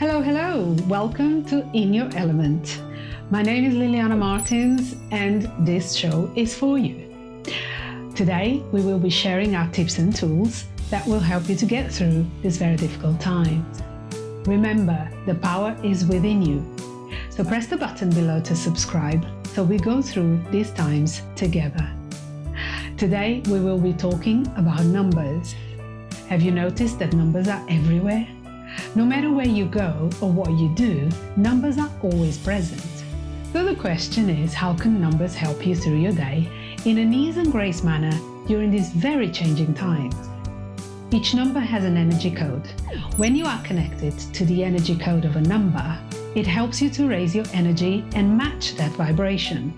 Hello, hello. Welcome to In Your Element. My name is Liliana Martins and this show is for you. Today, we will be sharing our tips and tools that will help you to get through this very difficult time. Remember, the power is within you. So press the button below to subscribe so we go through these times together. Today, we will be talking about numbers. Have you noticed that numbers are everywhere? No matter where you go or what you do, numbers are always present. So the question is, how can numbers help you through your day in an ease and grace manner during these very changing times? Each number has an energy code. When you are connected to the energy code of a number, it helps you to raise your energy and match that vibration.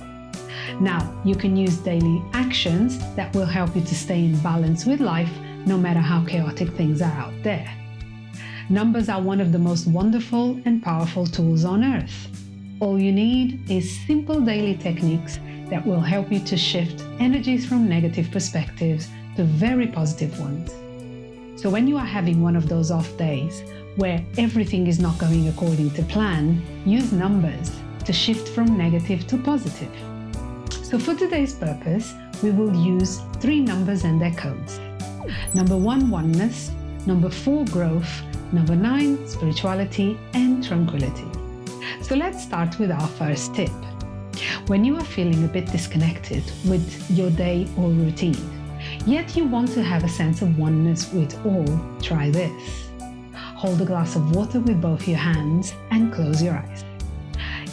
Now, you can use daily actions that will help you to stay in balance with life no matter how chaotic things are out there. Numbers are one of the most wonderful and powerful tools on earth. All you need is simple daily techniques that will help you to shift energies from negative perspectives to very positive ones. So when you are having one of those off days where everything is not going according to plan, use numbers to shift from negative to positive. So for today's purpose, we will use three numbers and their codes. Number one, oneness. Number four, growth. Number nine, spirituality and tranquility. So let's start with our first tip. When you are feeling a bit disconnected with your day or routine, yet you want to have a sense of oneness with all, try this. Hold a glass of water with both your hands and close your eyes.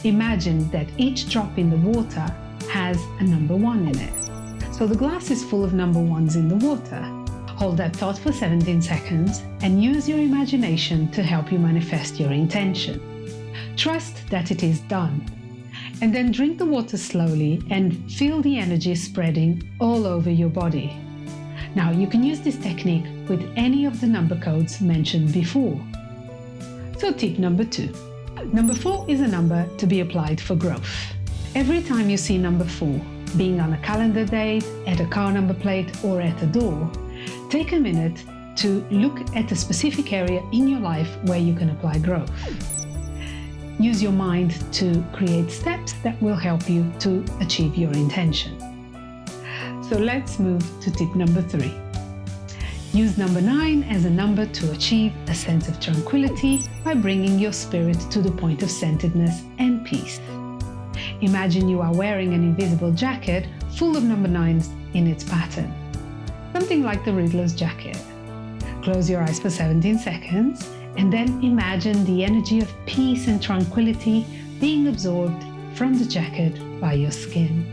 Imagine that each drop in the water has a number one in it. So the glass is full of number ones in the water. Hold that thought for 17 seconds and use your imagination to help you manifest your intention. Trust that it is done. And then drink the water slowly and feel the energy spreading all over your body. Now you can use this technique with any of the number codes mentioned before. So tip number two. Number four is a number to be applied for growth. Every time you see number four, being on a calendar date, at a car number plate or at a door, take a minute to look at a specific area in your life where you can apply growth. Use your mind to create steps that will help you to achieve your intention. So let's move to tip number three. Use number nine as a number to achieve a sense of tranquility by bringing your spirit to the point of centeredness and peace. Imagine you are wearing an invisible jacket full of number nines in its pattern, something like the Riddler's jacket. Close your eyes for 17 seconds and then imagine the energy of peace and tranquility being absorbed from the jacket by your skin.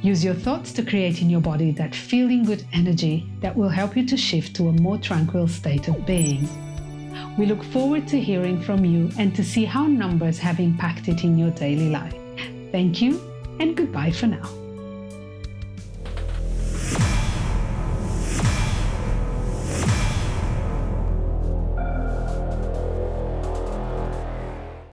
Use your thoughts to create in your body that feeling good energy that will help you to shift to a more tranquil state of being. We look forward to hearing from you and to see how numbers have impacted in your daily life. Thank you and goodbye for now.